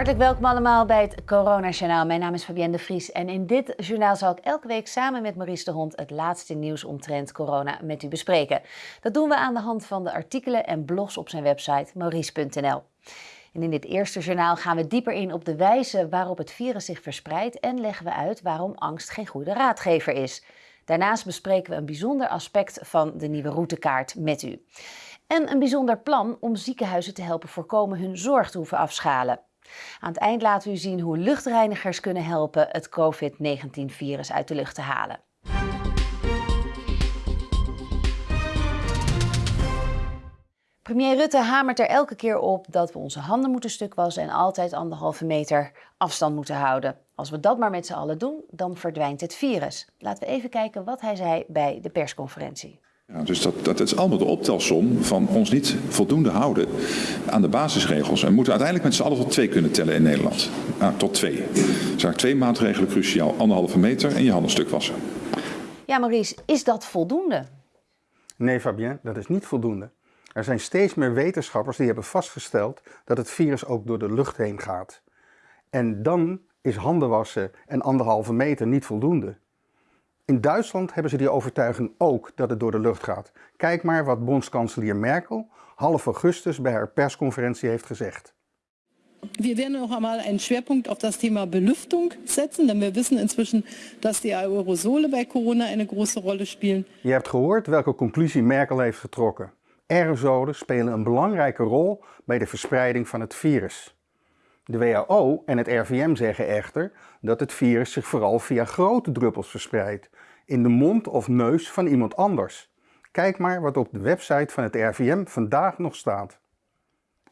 Hartelijk welkom allemaal bij het Corona Journaal. Mijn naam is Fabienne de Vries en in dit journaal zal ik elke week samen met Maurice de Hond het laatste nieuws omtrent corona met u bespreken. Dat doen we aan de hand van de artikelen en blogs op zijn website maurice.nl. En in dit eerste journaal gaan we dieper in op de wijze waarop het virus zich verspreidt en leggen we uit waarom angst geen goede raadgever is. Daarnaast bespreken we een bijzonder aspect van de nieuwe routekaart met u. En een bijzonder plan om ziekenhuizen te helpen voorkomen hun zorg te hoeven afschalen. Aan het eind laten we u zien hoe luchtreinigers kunnen helpen het COVID-19-virus uit de lucht te halen. Premier Rutte hamert er elke keer op dat we onze handen moeten stuk wassen en altijd anderhalve meter afstand moeten houden. Als we dat maar met z'n allen doen, dan verdwijnt het virus. Laten we even kijken wat hij zei bij de persconferentie. Ja, dus dat, dat is allemaal de optelsom van ons niet voldoende houden aan de basisregels. En we moeten uiteindelijk met z'n allen tot twee kunnen tellen in Nederland. Tot twee. Er zijn twee maatregelen cruciaal. Anderhalve meter en je handen stuk wassen. Ja, Maurice, is dat voldoende? Nee, Fabien, dat is niet voldoende. Er zijn steeds meer wetenschappers die hebben vastgesteld dat het virus ook door de lucht heen gaat. En dan is handen wassen en anderhalve meter niet voldoende. In Duitsland hebben ze die overtuiging ook dat het door de lucht gaat. Kijk maar wat bondskanselier Merkel half augustus bij haar persconferentie heeft gezegd. Wir werden noch einmal einen Schwerpunkt auf das Thema Belüftung setzen, denn wir wissen inzwischen, dass die Aerosole bei Corona eine große Rolle spielen. Je hebt gehoord welke conclusie Merkel heeft getrokken. Aerosolen spelen een belangrijke rol bij de verspreiding van het virus. De WHO en het RVM zeggen echter dat het virus zich vooral via grote druppels verspreidt, in de mond of neus van iemand anders. Kijk maar wat op de website van het RVM vandaag nog staat.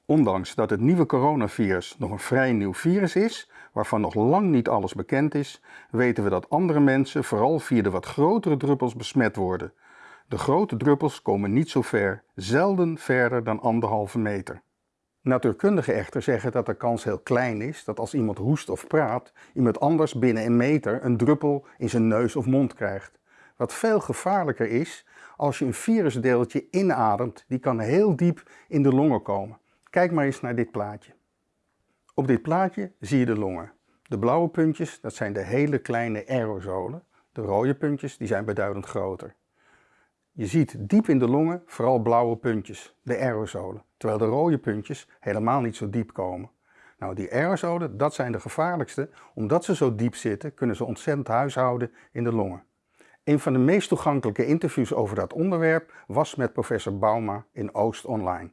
Ondanks dat het nieuwe coronavirus nog een vrij nieuw virus is, waarvan nog lang niet alles bekend is, weten we dat andere mensen vooral via de wat grotere druppels besmet worden. De grote druppels komen niet zo ver, zelden verder dan anderhalve meter. Natuurkundigen echter zeggen dat de kans heel klein is dat als iemand hoest of praat, iemand anders binnen een meter een druppel in zijn neus of mond krijgt. Wat veel gevaarlijker is, als je een virusdeeltje inademt, die kan heel diep in de longen komen. Kijk maar eens naar dit plaatje. Op dit plaatje zie je de longen. De blauwe puntjes, dat zijn de hele kleine aerosolen. De rode puntjes, die zijn beduidend groter. Je ziet diep in de longen vooral blauwe puntjes, de aerosolen, terwijl de rode puntjes helemaal niet zo diep komen. Nou, die aerosolen, dat zijn de gevaarlijkste. Omdat ze zo diep zitten, kunnen ze ontzettend huishouden in de longen. Een van de meest toegankelijke interviews over dat onderwerp was met professor Bauma in Oost Online.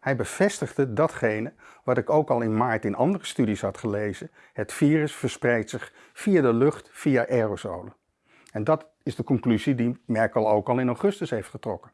Hij bevestigde datgene wat ik ook al in maart in andere studies had gelezen. Het virus verspreidt zich via de lucht via aerosolen. En dat is de conclusie die Merkel ook al in augustus heeft getrokken.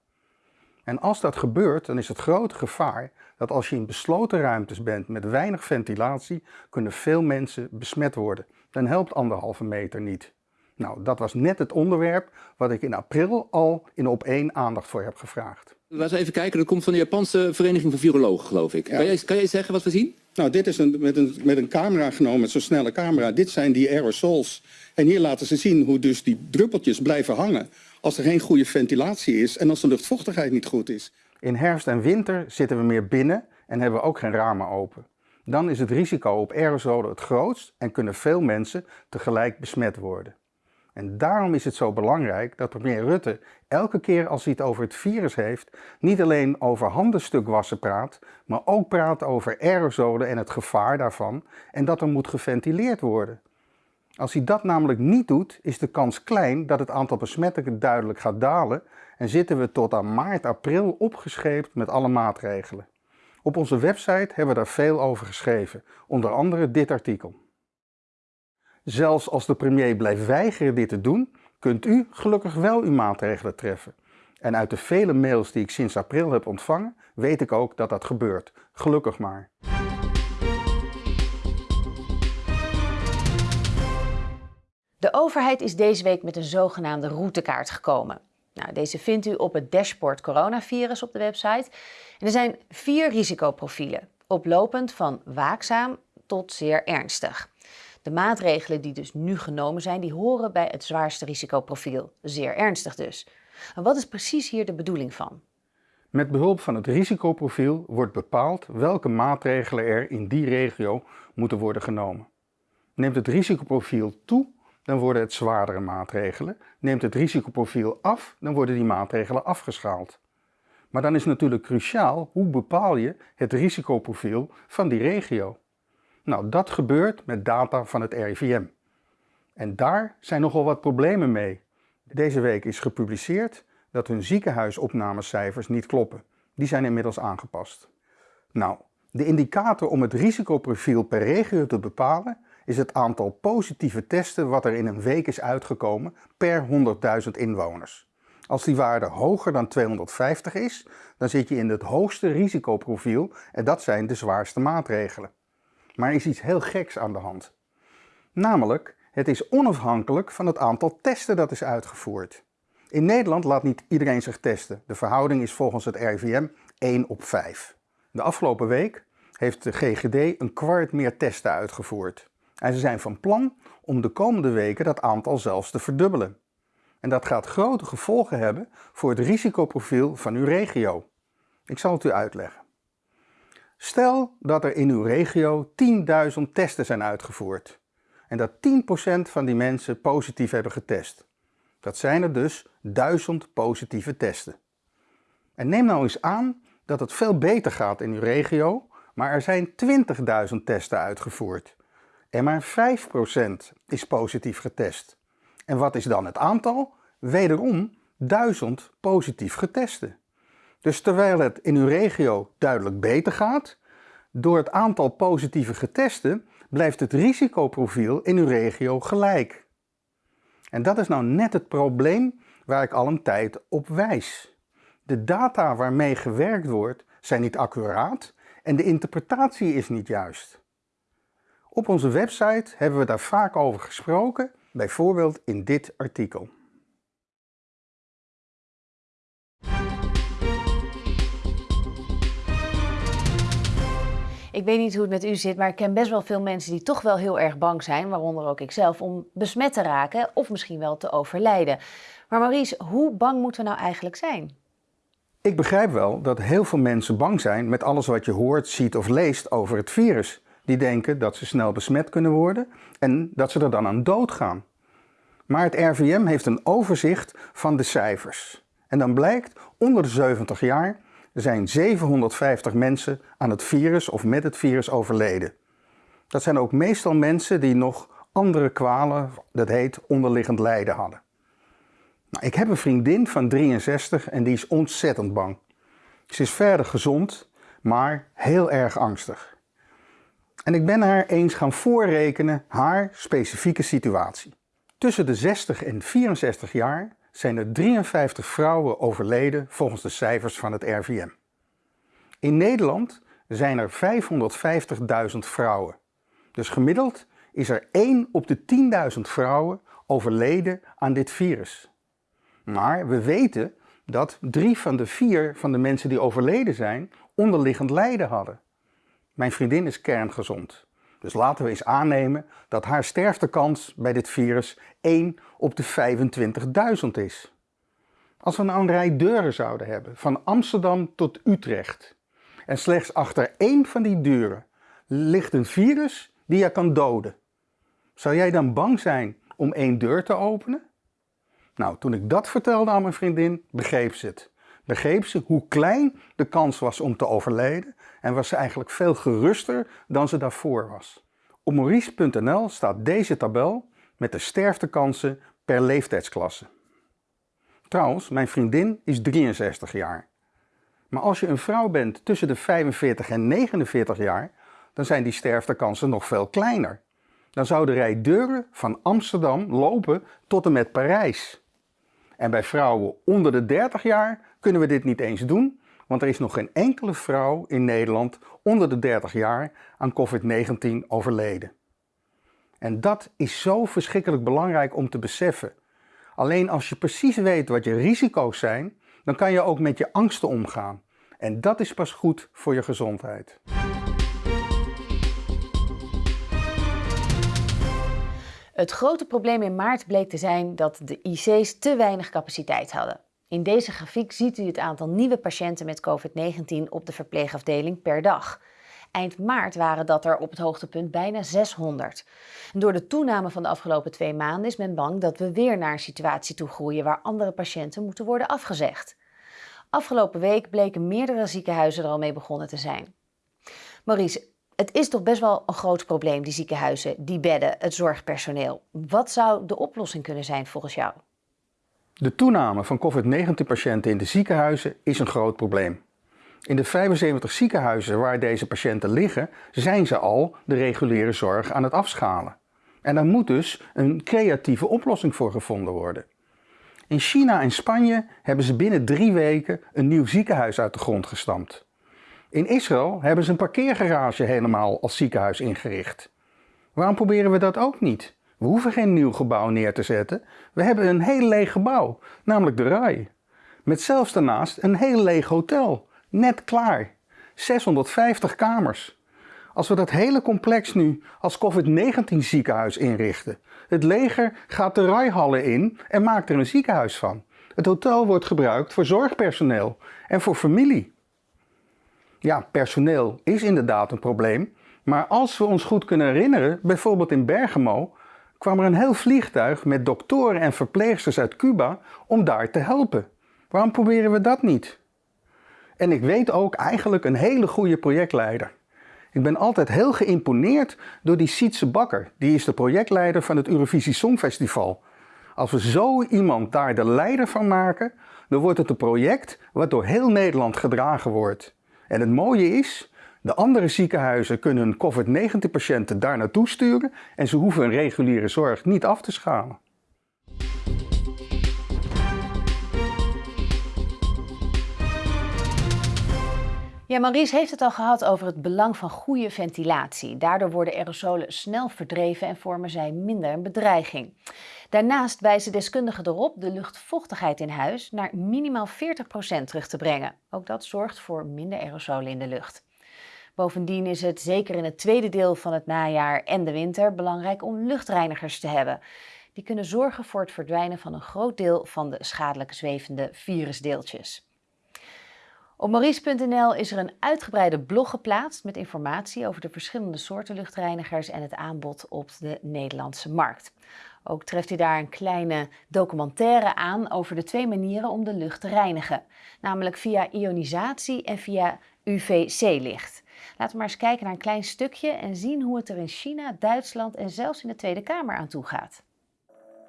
En als dat gebeurt, dan is het grote gevaar dat als je in besloten ruimtes bent met weinig ventilatie, kunnen veel mensen besmet worden. Dan helpt anderhalve meter niet. Nou, dat was net het onderwerp wat ik in april al in op één aandacht voor heb gevraagd. Laten we even kijken, dat komt van de Japanse Vereniging van Virologen, geloof ik. Kan, jij, kan jij zeggen wat we zien? Nou, dit is een, met, een, met een camera genomen, met zo'n snelle camera. Dit zijn die aerosols. En hier laten ze zien hoe dus die druppeltjes blijven hangen als er geen goede ventilatie is en als de luchtvochtigheid niet goed is. In herfst en winter zitten we meer binnen en hebben we ook geen ramen open. Dan is het risico op aerosolen het grootst en kunnen veel mensen tegelijk besmet worden. En daarom is het zo belangrijk dat premier Rutte elke keer als hij het over het virus heeft, niet alleen over handenstukwassen praat, maar ook praat over aerosolen en het gevaar daarvan en dat er moet geventileerd worden. Als hij dat namelijk niet doet, is de kans klein dat het aantal besmettingen duidelijk gaat dalen en zitten we tot aan maart, april opgescheept met alle maatregelen. Op onze website hebben we daar veel over geschreven, onder andere dit artikel. Zelfs als de premier blijft weigeren dit te doen, kunt u gelukkig wel uw maatregelen treffen. En uit de vele mails die ik sinds april heb ontvangen, weet ik ook dat dat gebeurt. Gelukkig maar. De overheid is deze week met een zogenaamde routekaart gekomen. Nou, deze vindt u op het dashboard coronavirus op de website. En er zijn vier risicoprofielen, oplopend van waakzaam tot zeer ernstig. De maatregelen die dus nu genomen zijn, die horen bij het zwaarste risicoprofiel, zeer ernstig dus. En wat is precies hier de bedoeling van? Met behulp van het risicoprofiel wordt bepaald welke maatregelen er in die regio moeten worden genomen. Neemt het risicoprofiel toe, dan worden het zwaardere maatregelen. Neemt het risicoprofiel af, dan worden die maatregelen afgeschaald. Maar dan is natuurlijk cruciaal hoe bepaal je het risicoprofiel van die regio. Nou, dat gebeurt met data van het RIVM. En daar zijn nogal wat problemen mee. Deze week is gepubliceerd dat hun ziekenhuisopnamecijfers niet kloppen. Die zijn inmiddels aangepast. Nou, de indicator om het risicoprofiel per regio te bepalen is het aantal positieve testen wat er in een week is uitgekomen per 100.000 inwoners. Als die waarde hoger dan 250 is, dan zit je in het hoogste risicoprofiel en dat zijn de zwaarste maatregelen. Maar er is iets heel geks aan de hand. Namelijk, het is onafhankelijk van het aantal testen dat is uitgevoerd. In Nederland laat niet iedereen zich testen. De verhouding is volgens het RIVM 1 op 5. De afgelopen week heeft de GGD een kwart meer testen uitgevoerd. En ze zijn van plan om de komende weken dat aantal zelfs te verdubbelen. En dat gaat grote gevolgen hebben voor het risicoprofiel van uw regio. Ik zal het u uitleggen. Stel dat er in uw regio 10.000 testen zijn uitgevoerd en dat 10% van die mensen positief hebben getest. Dat zijn er dus 1000 positieve testen. En neem nou eens aan dat het veel beter gaat in uw regio, maar er zijn 20.000 testen uitgevoerd. En maar 5% is positief getest. En wat is dan het aantal? Wederom 1000 positief getesten. Dus terwijl het in uw regio duidelijk beter gaat, door het aantal positieve getesten blijft het risicoprofiel in uw regio gelijk. En dat is nou net het probleem waar ik al een tijd op wijs. De data waarmee gewerkt wordt zijn niet accuraat en de interpretatie is niet juist. Op onze website hebben we daar vaak over gesproken, bijvoorbeeld in dit artikel. Ik weet niet hoe het met u zit, maar ik ken best wel veel mensen die toch wel heel erg bang zijn, waaronder ook ikzelf, om besmet te raken of misschien wel te overlijden. Maar Maurice, hoe bang moeten we nou eigenlijk zijn? Ik begrijp wel dat heel veel mensen bang zijn met alles wat je hoort, ziet of leest over het virus. Die denken dat ze snel besmet kunnen worden en dat ze er dan aan doodgaan. Maar het RVM heeft een overzicht van de cijfers. En dan blijkt, onder de 70 jaar zijn 750 mensen aan het virus of met het virus overleden. Dat zijn ook meestal mensen die nog andere kwalen, dat heet onderliggend lijden hadden. Nou, ik heb een vriendin van 63 en die is ontzettend bang. Ze is verder gezond, maar heel erg angstig. En ik ben haar eens gaan voorrekenen haar specifieke situatie. Tussen de 60 en 64 jaar zijn er 53 vrouwen overleden volgens de cijfers van het RVM. In Nederland zijn er 550.000 vrouwen. Dus gemiddeld is er 1 op de 10.000 vrouwen overleden aan dit virus. Maar we weten dat drie van de vier van de mensen die overleden zijn onderliggend lijden hadden. Mijn vriendin is kerngezond. Dus laten we eens aannemen dat haar sterftekans bij dit virus 1 op de 25.000 is. Als we nou een rij deuren zouden hebben, van Amsterdam tot Utrecht, en slechts achter één van die deuren ligt een virus die je kan doden, zou jij dan bang zijn om één deur te openen? Nou, toen ik dat vertelde aan mijn vriendin, begreep ze het. Begreep ze hoe klein de kans was om te overlijden en was ze eigenlijk veel geruster dan ze daarvoor was. Op maurice.nl staat deze tabel met de sterftekansen per leeftijdsklasse. Trouwens, mijn vriendin is 63 jaar. Maar als je een vrouw bent tussen de 45 en 49 jaar, dan zijn die sterftekansen nog veel kleiner. Dan zou de rij deuren van Amsterdam lopen tot en met Parijs. En bij vrouwen onder de 30 jaar kunnen we dit niet eens doen, want er is nog geen enkele vrouw in Nederland onder de 30 jaar aan COVID-19 overleden. En dat is zo verschrikkelijk belangrijk om te beseffen. Alleen als je precies weet wat je risico's zijn, dan kan je ook met je angsten omgaan. En dat is pas goed voor je gezondheid. Het grote probleem in maart bleek te zijn dat de IC's te weinig capaciteit hadden. In deze grafiek ziet u het aantal nieuwe patiënten met COVID-19 op de verpleegafdeling per dag. Eind maart waren dat er op het hoogtepunt bijna 600. En door de toename van de afgelopen twee maanden is men bang dat we weer naar een situatie toe groeien waar andere patiënten moeten worden afgezegd. Afgelopen week bleken meerdere ziekenhuizen er al mee begonnen te zijn. Maurice, het is toch best wel een groot probleem, die ziekenhuizen, die bedden, het zorgpersoneel. Wat zou de oplossing kunnen zijn volgens jou? De toename van COVID-19-patiënten in de ziekenhuizen is een groot probleem. In de 75 ziekenhuizen waar deze patiënten liggen, zijn ze al de reguliere zorg aan het afschalen. En daar moet dus een creatieve oplossing voor gevonden worden. In China en Spanje hebben ze binnen drie weken een nieuw ziekenhuis uit de grond gestampt. In Israël hebben ze een parkeergarage helemaal als ziekenhuis ingericht. Waarom proberen we dat ook niet? We hoeven geen nieuw gebouw neer te zetten. We hebben een heel leeg gebouw, namelijk de RAI. Met zelfs daarnaast een heel leeg hotel. Net klaar. 650 kamers. Als we dat hele complex nu als COVID-19 ziekenhuis inrichten. Het leger gaat de rijhallen in en maakt er een ziekenhuis van. Het hotel wordt gebruikt voor zorgpersoneel en voor familie. Ja, personeel is inderdaad een probleem. Maar als we ons goed kunnen herinneren, bijvoorbeeld in Bergamo, kwam er een heel vliegtuig met doktoren en verpleegsters uit Cuba om daar te helpen. Waarom proberen we dat niet? En ik weet ook eigenlijk een hele goede projectleider. Ik ben altijd heel geïmponeerd door die Sietse Bakker. Die is de projectleider van het Eurovisie Songfestival. Als we zo iemand daar de leider van maken, dan wordt het een project wat door heel Nederland gedragen wordt. En het mooie is, de andere ziekenhuizen kunnen hun COVID-19-patiënten daar naartoe sturen en ze hoeven hun reguliere zorg niet af te schalen. Ja, Maurice heeft het al gehad over het belang van goede ventilatie. Daardoor worden aerosolen snel verdreven en vormen zij minder een bedreiging. Daarnaast wijzen deskundigen erop de luchtvochtigheid in huis naar minimaal 40% terug te brengen. Ook dat zorgt voor minder aerosolen in de lucht. Bovendien is het zeker in het tweede deel van het najaar en de winter belangrijk om luchtreinigers te hebben. Die kunnen zorgen voor het verdwijnen van een groot deel van de schadelijke zwevende virusdeeltjes. Op maurice.nl is er een uitgebreide blog geplaatst met informatie over de verschillende soorten luchtreinigers en het aanbod op de Nederlandse markt. Ook treft u daar een kleine documentaire aan over de twee manieren om de lucht te reinigen, namelijk via ionisatie en via UVC-licht. Laten we maar eens kijken naar een klein stukje en zien hoe het er in China, Duitsland en zelfs in de Tweede Kamer aan toe gaat.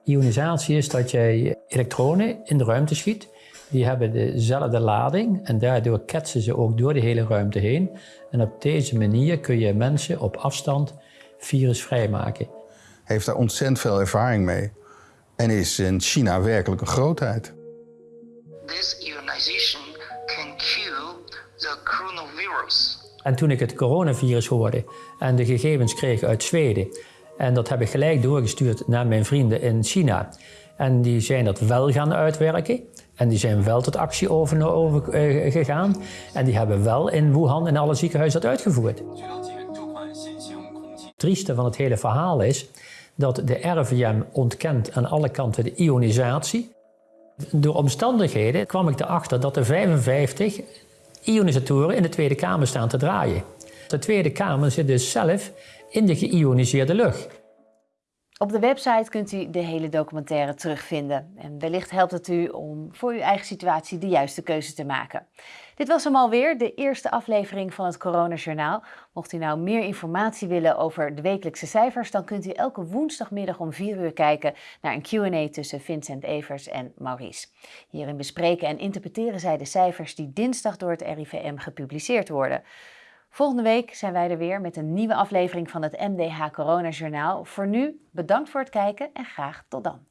Ionisatie is dat je elektronen in de ruimte schiet. Die hebben dezelfde lading en daardoor ketsen ze ook door de hele ruimte heen. En op deze manier kun je mensen op afstand virusvrij maken. Heeft daar ontzettend veel ervaring mee en is in China werkelijk een grootheid. This ionization can kill the coronavirus. En toen ik het coronavirus hoorde en de gegevens kreeg uit Zweden, en dat heb ik gelijk doorgestuurd naar mijn vrienden in China. En die zijn dat wel gaan uitwerken. En die zijn wel tot actie over, over uh, gegaan. En die hebben wel in Wuhan in alle ziekenhuizen dat uitgevoerd. Het trieste van het hele verhaal is dat de RVM ontkent aan alle kanten de ionisatie. Door omstandigheden kwam ik erachter dat er 55 ionisatoren in de Tweede Kamer staan te draaien. De Tweede Kamer zit dus zelf in de geïoniseerde lucht. Op de website kunt u de hele documentaire terugvinden. En wellicht helpt het u om voor uw eigen situatie de juiste keuze te maken. Dit was hem alweer, de eerste aflevering van het Coronajournaal. Mocht u nou meer informatie willen over de wekelijkse cijfers, dan kunt u elke woensdagmiddag om 4 uur kijken naar een Q&A tussen Vincent Evers en Maurice. Hierin bespreken en interpreteren zij de cijfers die dinsdag door het RIVM gepubliceerd worden. Volgende week zijn wij er weer met een nieuwe aflevering van het MDH Corona Journaal. Voor nu bedankt voor het kijken en graag tot dan.